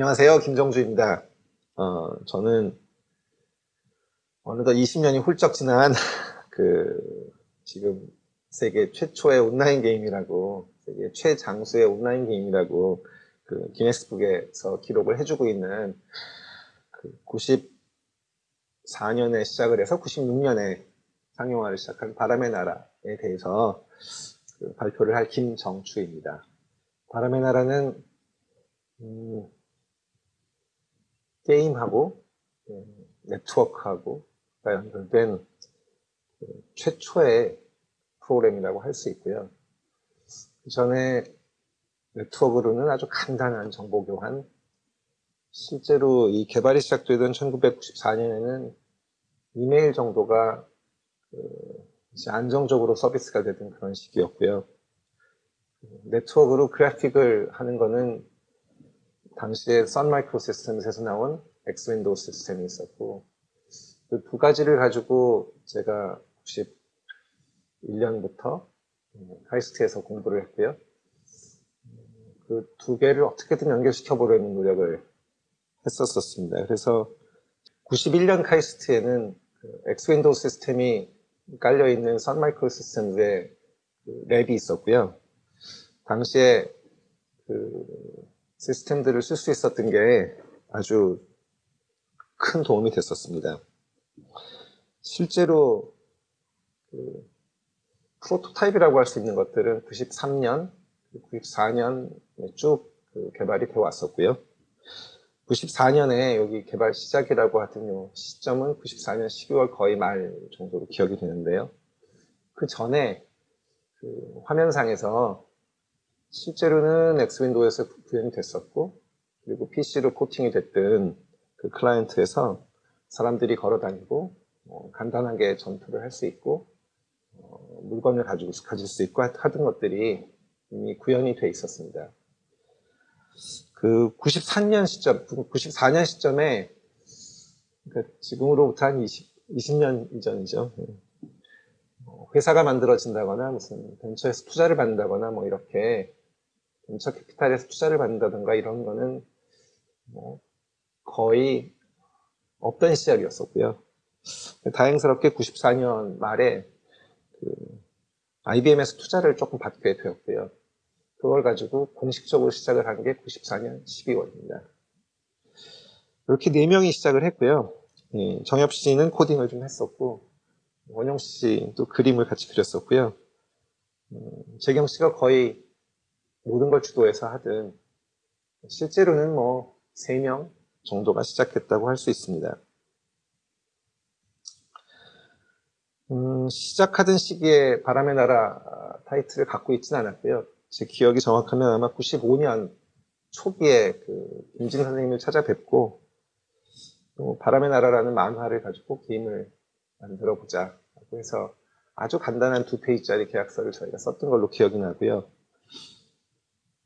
안녕하세요. 김정주입니다. 어, 저는 어느덧 20년이 훌쩍 지난 그 지금 세계 최초의 온라인 게임이라고 세계 최장수의 온라인 게임이라고 그 기네스북에서 기록을 해주고 있는 그 94년에 시작을 해서 96년에 상용화를 시작한 바람의 나라에 대해서 그 발표를 할 김정추입니다. 바람의 나라는 음, 게임하고 예, 네트워크하고 연결된 그 최초의 프로그램이라고 할 수 있고요. 그 전에 네트워크로는 아주 간단한 정보 교환, 실제로 이 개발이 시작되던 1994년에는 이메일 정도가 그 안정적으로 서비스가 되던 그런 시기였고요. 네트워크로 그래픽을 하는 거는 당시에 Sun Microsystem에서 나온 X Window System이 있었고 그 두 가지를 가지고 제가 91년부터 카이스트에서 공부를 했고요. 그 두 개를 어떻게든 연결시켜 보려는 노력을 했었었습니다. 그래서 91년 카이스트에는 그 X Window System이 깔려 있는 Sun Microsystem의 그 lab이 있었고요. 당시에 그 시스템들을 쓸 수 있었던 게 아주 큰 도움이 됐었습니다. 실제로 그 프로토타입이라고 할 수 있는 것들은 93년, 94년 쭉 그 개발이 되어 왔었고요. 94년에 여기 개발 시작이라고 하던 요 시점은 94년 12월 거의 말 정도로 기억이 되는데요. 그 전에 그 화면상에서 실제로는 엑스윈도우에서 구현이 됐었고 그리고 PC로 코팅이 됐던 그 클라이언트에서 사람들이 걸어 다니고 어, 간단하게 전투를 할 수 있고 어, 물건을 가지고 가질 수 있고 하던 것들이 이미 구현이 돼 있었습니다. 그 93년 시점, 94년 시점에 그러니까 지금으로부터 한 20, 20년 이전이죠. 어, 회사가 만들어진다거나 무슨 벤처에서 투자를 받는다거나 뭐 이렇게 벤처 캐피탈에서 투자를 받는다던가 이런 거는 뭐 거의 없던 시절이었었고요. 다행스럽게 94년 말에 그 IBM에서 투자를 조금 받게 되었고요. 그걸 가지고 공식적으로 시작을 한 게 94년 12월입니다. 이렇게 네 명이 시작을 했고요. 예, 정엽 씨는 코딩을 좀 했었고 원영 씨도 그림을 같이 그렸었고요. 음, 재경 씨가 거의 모든 걸 주도해서 하든 실제로는 뭐 3명 정도가 시작했다고 할 수 있습니다. 음, 시작하던 시기에 바람의 나라 타이틀을 갖고 있지는 않았고요. 제 기억이 정확하면 아마 95년 초기에 그 김진 선생님을 찾아뵙고 또 바람의 나라라는 만화를 가지고 게임을 만들어 보자 라고 해서 아주 간단한 두 페이지짜리 계약서를 저희가 썼던 걸로 기억이 나고요.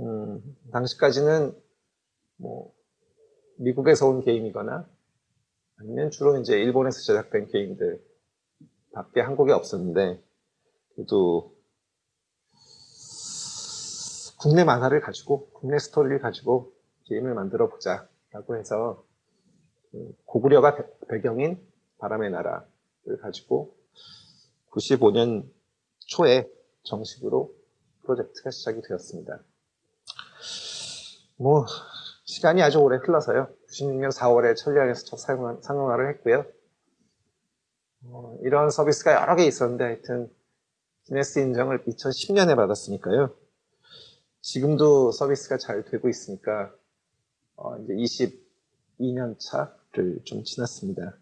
음, 당시까지는 뭐 미국에서 온 게임이거나 아니면 주로 이제 일본에서 제작된 게임들 밖에 한국에 없었는데 그래도 국내 만화를 가지고 국내 스토리를 가지고 게임을 만들어 보자 라고 해서 그 고구려가 배경인 바람의 나라를 가지고 95년 초에 정식으로 프로젝트가 시작이 되었습니다. 뭐 시간이 아주 오래 흘러서요. 96년 4월에 천리안에서 첫 상용화를 했고요. 어, 이런 서비스가 여러 개 있었는데 하여튼 기네스 인정을 2010년에 받았으니까요. 지금도 서비스가 잘 되고 있으니까 어, 이제 22년 차를 좀 지났습니다.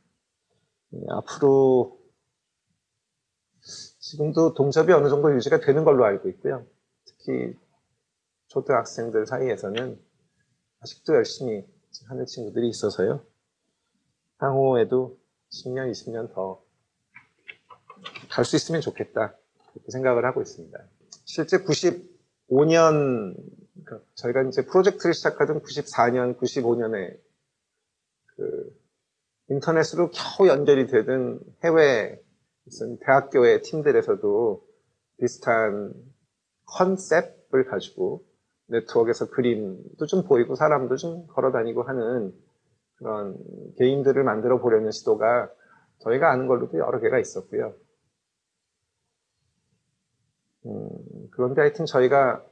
예, 앞으로 지금도 동접이 어느 정도 유지가 되는 걸로 알고 있고요. 특히 초등학생들 사이에서는 아직도 열심히 하는 친구들이 있어서요. 향후에도 10년, 20년 더 갈 수 있으면 좋겠다. 그렇게 생각을 하고 있습니다. 실제 95년, 그러니까 저희가 이제 프로젝트를 시작하던 94년, 95년에 그 인터넷으로 겨우 연결이 되던 해외 무슨 대학교의 팀들에서도 비슷한 컨셉을 가지고 네트워크에서 그림도 좀 보이고 사람도 좀 걸어 다니고 하는 그런 게임들을 만들어 보려는 시도가 저희가 아는 걸로도 여러 개가 있었고요. 음, 그런데 하여튼 저희가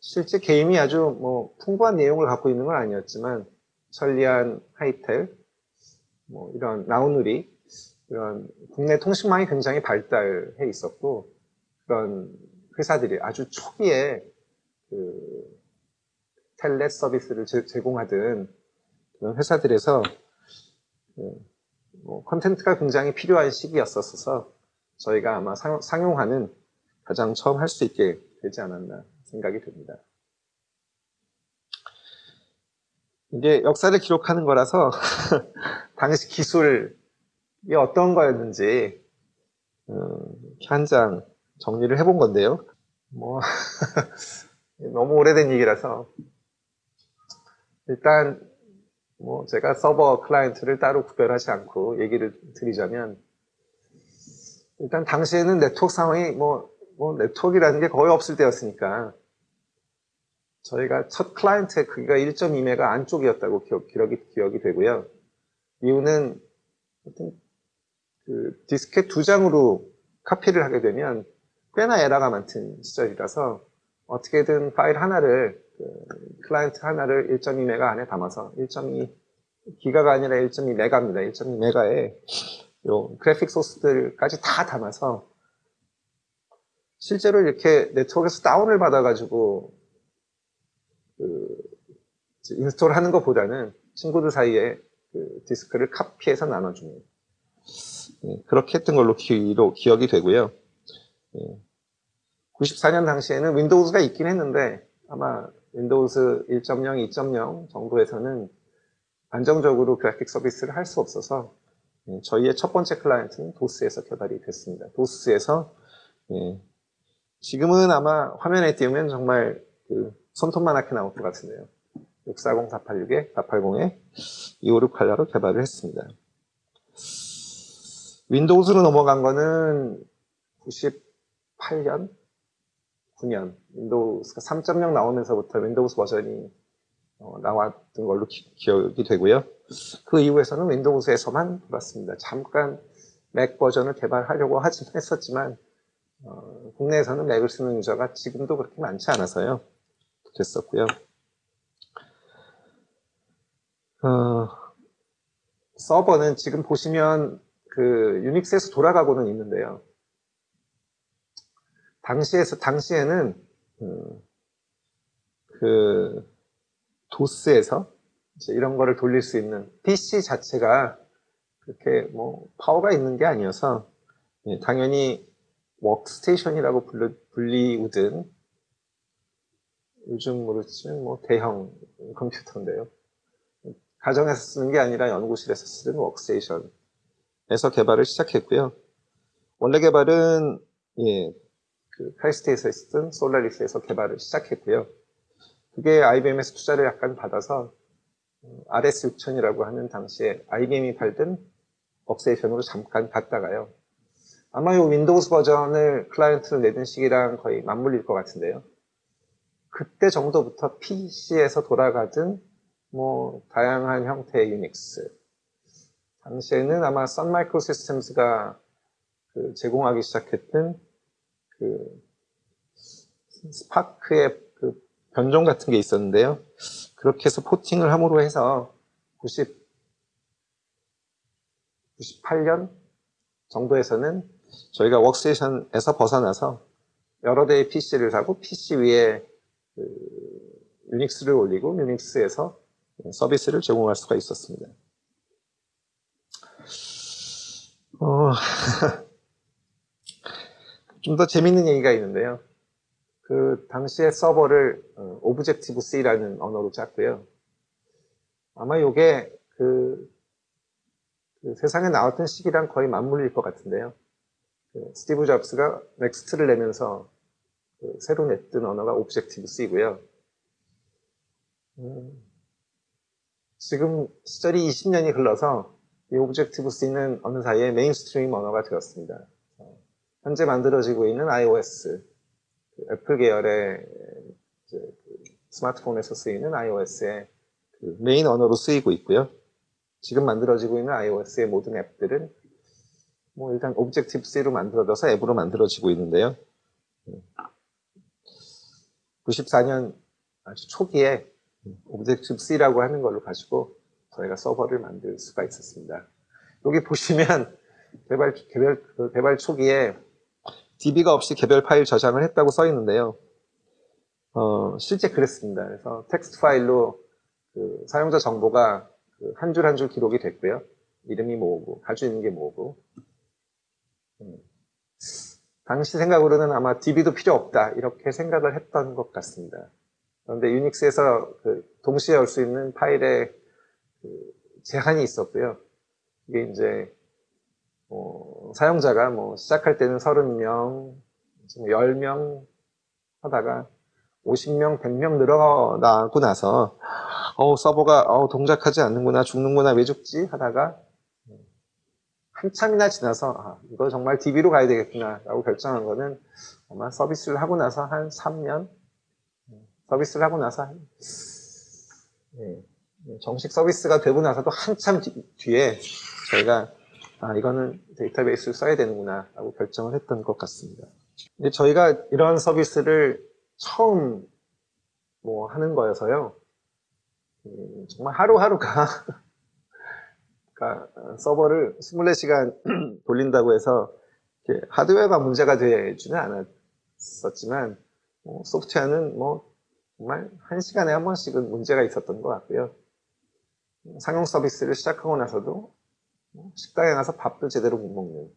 실제 게임이 아주 뭐 풍부한 내용을 갖고 있는 건 아니었지만 천리안 하이텔, 뭐 이런 나우누리 이런 국내 통신망이 굉장히 발달해 있었고 그런 회사들이 아주 초기에 그 텔레 서비스를 제, 공하던 그런 회사들에서 그뭐 컨텐츠가 굉장히 필요한 시기였었어서 저희가 아마 상, 상용화는 가장 처음 할 수 있게 되지 않았나 생각이 듭니다. 이게 역사를 기록하는 거라서 당시 기술이 어떤 거였는지 음, 한장 정리를 해본 건데요. 뭐 너무 오래된 얘기라서 일단 뭐 제가 서버 클라이언트를 따로 구별하지 않고 얘기를 드리자면 일단 당시에는 네트워크 상황이 뭐, 뭐 네트워크라는 게 거의 없을 때였으니까 저희가 첫 클라이언트의 크기가 1.2메가 안쪽이었다고 기억, 기억이, 기억이 되고요. 이유는 그 디스켓 두 장으로 카피를 하게 되면 꽤나 에러가 많던 시절이라서 어떻게든 파일 하나를 그 클라이언트 하나를 1.2메가 안에 담아서 1.2 기가가 아니라 1.2메가입니다. 1.2메가에 요 그래픽 소스들까지 다 담아서 실제로 이렇게 네트워크에서 다운을 받아가지고 그 install 하는 것보다는 친구들 사이에 그 디스크를 카피해서 나눠주는 네, 그렇게 했던 걸로 기, 기억이 되고요. 94년 당시에는 Windows가 있긴 했는데 아마 Windows 1.0, 2.0 정도에서는 안정적으로 그래픽 서비스를 할 수 없어서 예, 저희의 첫 번째 클라이언트는 도스에서 개발이 됐습니다. 도스에서 예, 지금은 아마 화면에 띄우면 정말 그 손톱만하게 나올 것 같은데요. 640, 486에 480에 256 컬러로 개발을 했습니다. Windows로 넘어간 거는 98년, 9년 Windows가 3.0 나오면서부터 Windows 버전이 어, 나왔던 걸로 기, 억이 되고요. 그 이후에서는 윈도우스에서만 돌았습니다. 잠깐 맥 버전을 개발하려고 하긴 했었지만 어, 국내에서는 맥을 쓰는 유저가 지금도 그렇게 많지 않아서요. 됐었고요. 어, 서버는 지금 보시면 그 유닉스에서 돌아가고는 있는데요. 당시에서 당시에는 음, 그 도스에서 이런 거를 돌릴 수 있는 PC 자체가 그렇게 뭐 파워가 있는 게 아니어서 예, 당연히 워크스테이션이라고 불리, 불리우든 요즘으로 치면 뭐 대형 컴퓨터인데요. 가정에서 쓰는 게 아니라 연구실에서 쓰는 워크스테이션에서 개발을 시작했고요. 원래 개발은 예, 그 카이스트에서 쓰던 Solaris에서 개발을 시작했고요. 그게 IBM에서 투자를 약간 받아서 RS6000이라고 하는 당시에 IBM이 팔던 워크스테이션으로 잠깐 갔다가요. 아마 이 Windows 버전을 클라이언트로 내던 시기랑 거의 맞물릴 것 같은데요. 그때 정도부터 PC에서 돌아가던 뭐 다양한 형태의 유닉스 당시에는 아마 Sun Microsystems가 그 제공하기 시작했던 그 SPARC의 그 변종 같은 게 있었는데요. 그렇게 해서 porting을 함으로 해서 90, 98년 정도에서는 저희가 워크스테이션에서 벗어나서 여러 대의 PC를 사고 PC 위에 그 유닉스를 올리고 유닉스에서 서비스를 제공할 수가 있었습니다. 어... 좀 더 재밌는 얘기가 있는데요. 그 당시에 서버를 Objective C라는 언어로 짰고요. 아마 이게 그, 그, 세상에 나왔던 시기랑 거의 맞물릴 것 같은데요. 그 스티브 잡스가 NeXT를 내면서 그 새로 냈던 언어가 Objective C고요. 음, 지금 시절이 20년이 흘러서 이 Objective C는 어느 사이에 mainstream 언어가 되었습니다. 현재 만들어지고 있는 iOS, 그 애플 계열의 그 스마트폰에서 쓰이는 iOS의 그 메인 언어로 쓰이고 있고요. 지금 만들어지고 있는 iOS의 모든 앱들은 뭐 일단 Objective C로 만들어져서 앱으로 만들어지고 있는데요. 94년 아주 초기에 Objective C라고 하는 걸로 가지고 저희가 서버를 만들 수가 있었습니다. 여기 보시면 개발, 그 개발 초기에 DB가 없이 개별 파일 저장을 했다고 써 있는데요. 어, 실제 그랬습니다. 그래서 텍스트 파일로 그 사용자 정보가 그 한줄 한 줄 기록이 됐고요. 이름이 뭐고, 가지고 있는 게 뭐고. 음. 당시 생각으로는 아마 DB도 필요 없다. 이렇게 생각을 했던 것 같습니다. 그런데 유닉스에서 그 동시에 열 수 있는 파일의 그 제한이 있었고요. 이게 이제 뭐 사용자가 뭐 시작할 때는 30명, 10명 하다가 50명, 100명 늘어나고 나서 어 서버가 어, 동작하지 않는구나, 죽는구나, 왜 죽지? 하다가 한참이나 지나서 아, 이거 정말 DB로 가야 되겠구나 라고 결정한 거는 아마 서비스를 하고 나서 한 3년 서비스를 하고 나서 한, 네, 정식 서비스가 되고 나서도 한참 뒤, 에 저희가 아 이거는 데이터베이스를 써야 되는구나 라고 결정을 했던 것 같습니다 근데 저희가 이런 서비스를 처음 뭐 하는 거여서요 음, 정말 하루하루가 그러니까 서버를 24시간 돌린다고 해서 하드웨어가 문제가 되지는 않았었지만 뭐 소프트웨어는 뭐 정말 한 시간에 한 번씩은 문제가 있었던 것 같고요. 상용 서비스를 시작하고 나서도 뭐 식당에 가서 밥도 제대로 못 먹는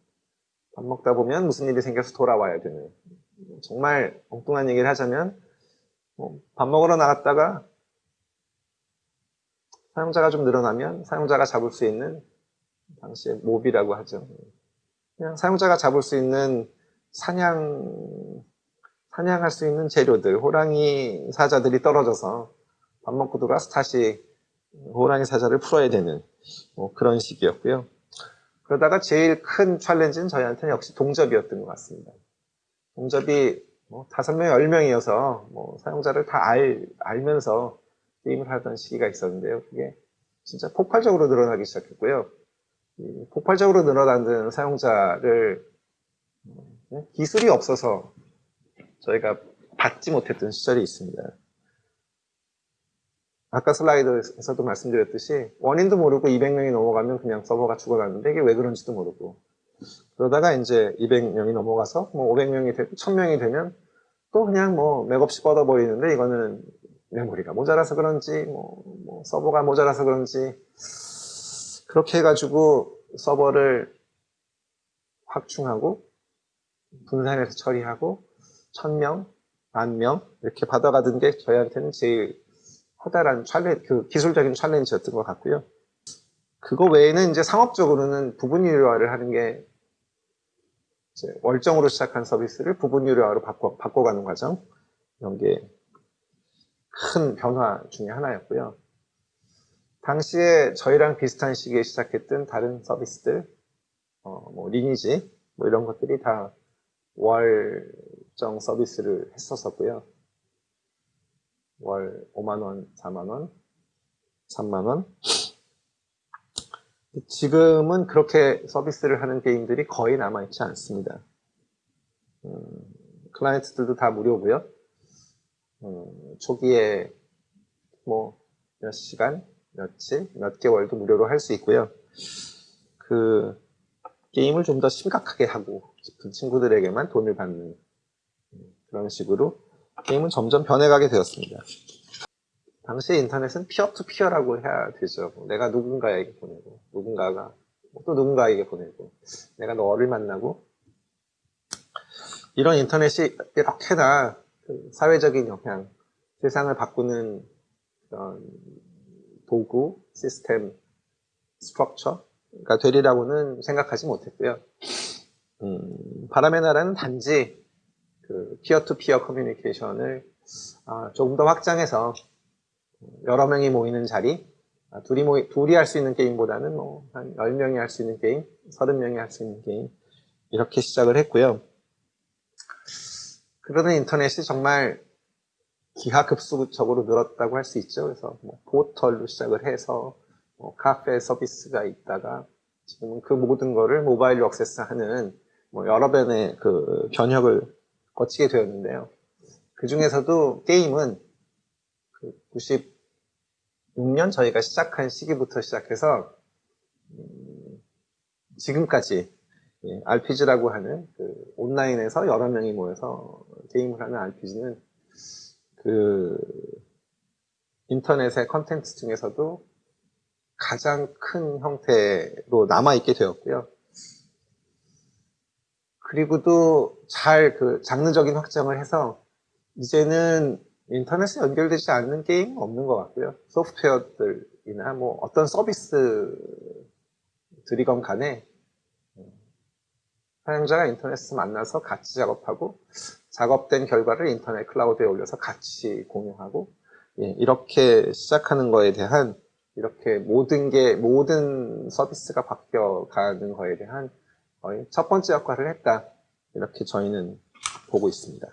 밥 먹다 보면 무슨 일이 생겨서 돌아와야 되는 정말 엉뚱한 얘기를 하자면 뭐밥 먹으러 나갔다가 사용자가 좀 늘어나면 사용자가 잡을 수 있는 당시에 몹이라고 하죠. 그냥 사용자가 잡을 수 있는 사냥 사냥할 수 있는 재료들 호랑이 사자들이 떨어져서 밥 먹고 들어와서 다시 호랑이 사자를 풀어야 되는 뭐 그런 식이었고요. 그러다가 제일 큰 챌린지는 저희한테는 역시 동접이었던 것 같습니다. 동접이 뭐 다섯 명, 열 명이어서 뭐 사용자를 다 알, 알면서 게임을 하던 시기가 있었는데요. 그게 진짜 폭발적으로 늘어나기 시작했고요. 폭발적으로 늘어나는 사용자를 음, 기술이 없어서 저희가 받지 못했던 시절이 있습니다. 아까 슬라이드에서도 말씀드렸듯이 원인도 모르고 200명이 넘어가면 그냥 서버가 죽어가는데 이게 왜 그런지도 모르고. 그러다가 이제 200명이 넘어가서 뭐 500명이 되고 1000명이 되면 또 그냥 뭐 맥없이 뻗어버리는데 이거는 메모리가 모자라서 그런지 뭐, 뭐 서버가 모자라서 그런지 그렇게 해가지고 서버를 확충하고 분산해서 처리하고 천명, 만명 이렇게 받아가던 게 저희한테는 제일 커다란 챌린, 그 기술적인 챌린지였던 것 같고요. 그거 외에는 이제 상업적으로는 부분 유료화를 하는 게 월정으로 시작한 서비스를 부분 유료화로 바꿔, 바꿔가는 과정 이런 게 큰 변화 중에 하나였고요. 당시에 저희랑 비슷한 시기에 시작했던 다른 서비스들, 어, 뭐 리니지 뭐 이런 것들이 다 월정 서비스를 했었었고요. 월 5만원, 4만원, 3만원. 지금은 그렇게 서비스를 하는 게임들이 거의 남아있지 않습니다. 음, 클라이언트들도 다 무료고요. 음, 초기에 뭐 몇 시간, 며칠, 몇 개월도 무료로 할 수 있고요. 그 게임을 좀 더 심각하게 하고 싶은 친구들에게만 돈을 받는 그런 식으로 게임은 점점 변해가게 되었습니다. 당시 인터넷은 피어투피어라고 해야 되죠. 내가 누군가에게 보내고 누군가가 또 누군가에게 보내고 내가 너를 만나고 이런 인터넷이 이렇게나 그 사회적인 영향, 세상을 바꾸는 그런 도구, 시스템, 스트럭처가 되리라고는 생각하지 못했고요. 음, 바람의 나라는 단지 그 peer to peer communication을 아, 조금 더 확장해서 여러 명이 모이는 자리, 아, 둘이 모이, 둘이 할 수 있는 게임보다는 뭐, 한 10명이 할 수 있는 게임, 30명이 할 수 있는 게임, 이렇게 시작을 했고요. 그러는 인터넷이 정말 기하급수적으로 늘었다고 할 수 있죠. 그래서 뭐 포털로 시작을 해서 뭐 카페 서비스가 있다가 지금은 그 모든 거를 모바일로 액세스하는 뭐 여러 변의 그 변혁을 거치게 되었는데요. 그 중에서도 게임은 그 96년 저희가 시작한 시기부터 시작해서 음, 지금까지 예, RPG라고 하는 그 온라인에서 여러 명이 모여서 게임을 하는 RPG는 그 인터넷의 컨텐츠 중에서도 가장 큰 형태로 남아있게 되었고요. 그리고도 잘그 장르적인 확장을 해서 이제는 인터넷에 연결되지 않는 게임은 없는 것 같고요. 소프트웨어들이나 뭐 어떤 서비스들이건 간에 사용자가 인터넷에서 만나서 같이 작업하고 작업된 결과를 인터넷 클라우드에 올려서 같이 공유하고 예, 이렇게 시작하는 거에 대한 이렇게 모든 게 모든 서비스가 바뀌어가는 거에 대한 첫 번째 역할을 했다 이렇게 저희는 보고 있습니다.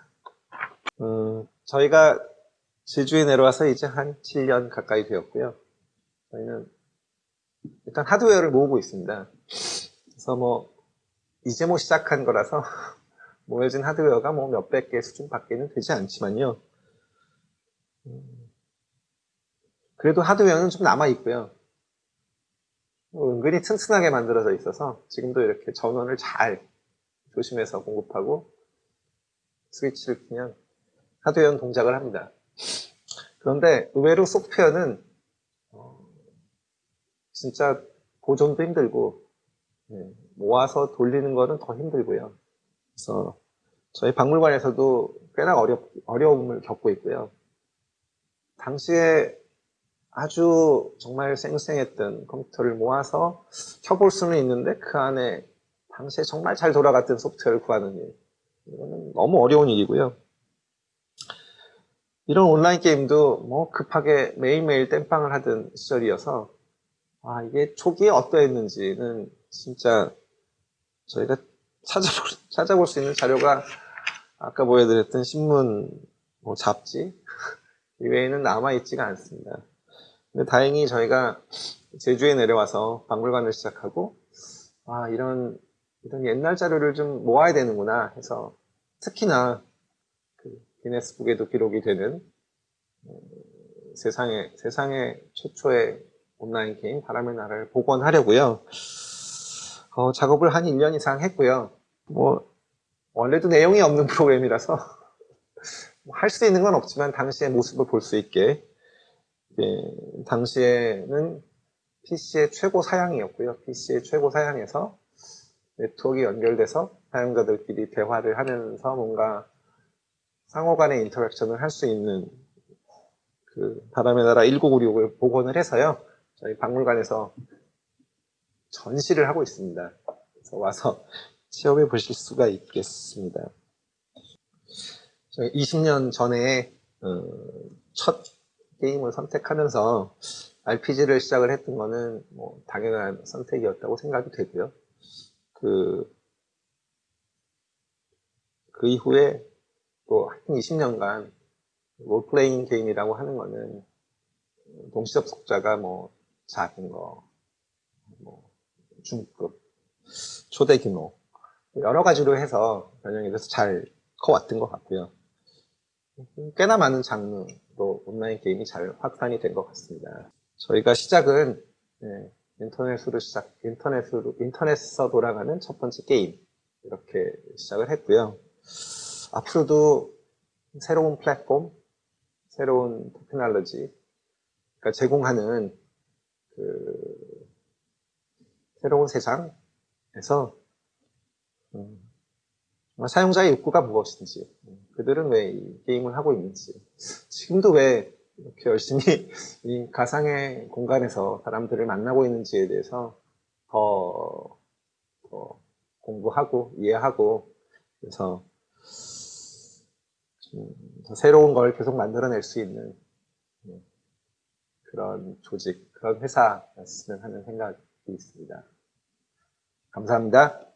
음, 저희가 제주에 내려와서 이제 한 7년 가까이 되었고요. 저희는 일단 하드웨어를 모으고 있습니다. 그래서 뭐 이제 뭐 시작한 거라서 모여진 하드웨어가 뭐 몇백 개 수준 밖에는 되지 않지만요. 음, 그래도 하드웨어는 좀 남아 있고요. 뭐 은근히 튼튼하게 만들어져 있어서 지금도 이렇게 전원을 잘 조심해서 공급하고 스위치를 키면 하드웨어는 동작을 합니다. 그런데 의외로 소프트웨어는 어, 진짜 보존도 힘들고 네, 모아서 돌리는 거는 더 힘들고요. 그래서 저희 박물관에서도 꽤나 어려, 어려움을 겪고 있고요. 당시에 아주 정말 쌩쌩했던 컴퓨터를 모아서 켜볼 수는 있는데 그 안에 당시에 정말 잘 돌아갔던 소프트웨어를 구하는 일. 이거는 너무 어려운 일이고요. 이런 온라인 게임도 뭐 급하게 매일매일 땜빵을 하던 시절이어서 아 이게 초기에 어떠했는지는 진짜 저희가 찾아볼, 찾아볼 수 있는 자료가 아까 보여드렸던 신문, 뭐 잡지 이외에는 남아있지가 않습니다. 근데 다행히 저희가 제주에 내려와서 박물관을 시작하고 아 이런 이런 옛날 자료를 좀 모아야 되는구나 해서 특히나 그 기네스북에도 기록이 되는 어, 세상의 세상의 최초의 온라인 게임 바람의 나라를 복원하려고요. 어, 작업을 한 1년 이상 했고요. 뭐 원래도 내용이 없는 프로그램이라서 뭐 할수 있는 건 없지만 당시의 모습을 볼 수 있게 예, 당시에는 PC의 최고 사양이었고요. PC의 최고 사양에서 네트워크가 연결돼서 사용자들끼리 대화를 하면서 뭔가 상호 간의 인터랙션을 할 수 있는 그 바람의 나라 1996을 복원을 해서요. 저희 박물관에서 전시를 하고 있습니다. 그래서 와서 체험해 보실 수가 있겠습니다. 20년 전에 어, 첫 게임을 선택하면서 RPG를 시작을 했던 거는 뭐 당연한 선택이었다고 생각이 되고요. 그, 그 이후에 또 한 20년간 롤플레잉 게임이라고 하는 거는 동시 접속자가 뭐 작은 거, 뭐 중급, 초대 규모 여러 가지로 해서 변형이 돼서 잘 커왔던 것 같고요. 꽤나 많은 장르 로 온라인 게임이 잘 확산이 된 것 같습니다. 저희가 시작은 네, 인터넷으로 시작, 인터넷으로 인터넷에서 돌아가는 첫 번째 게임 이렇게 시작을 했고요. 앞으로도 새로운 플랫폼, 새로운 테크놀로지, 그러니까 제공하는 그 새로운 세상에서 음, 사용자의 욕구가 무엇인지, 음, 그들은 왜 이 게임을 하고 있는지, 지금도 왜 이렇게 열심히 이 가상의 공간에서 사람들을 만나고 있는지에 대해서 더, 더 공부하고 이해하고 그래서 더 새로운 걸 계속 만들어낼 수 있는 음, 그런 조직, 그런 회사였으면 하는 생각이 있습니다. 감사합니다.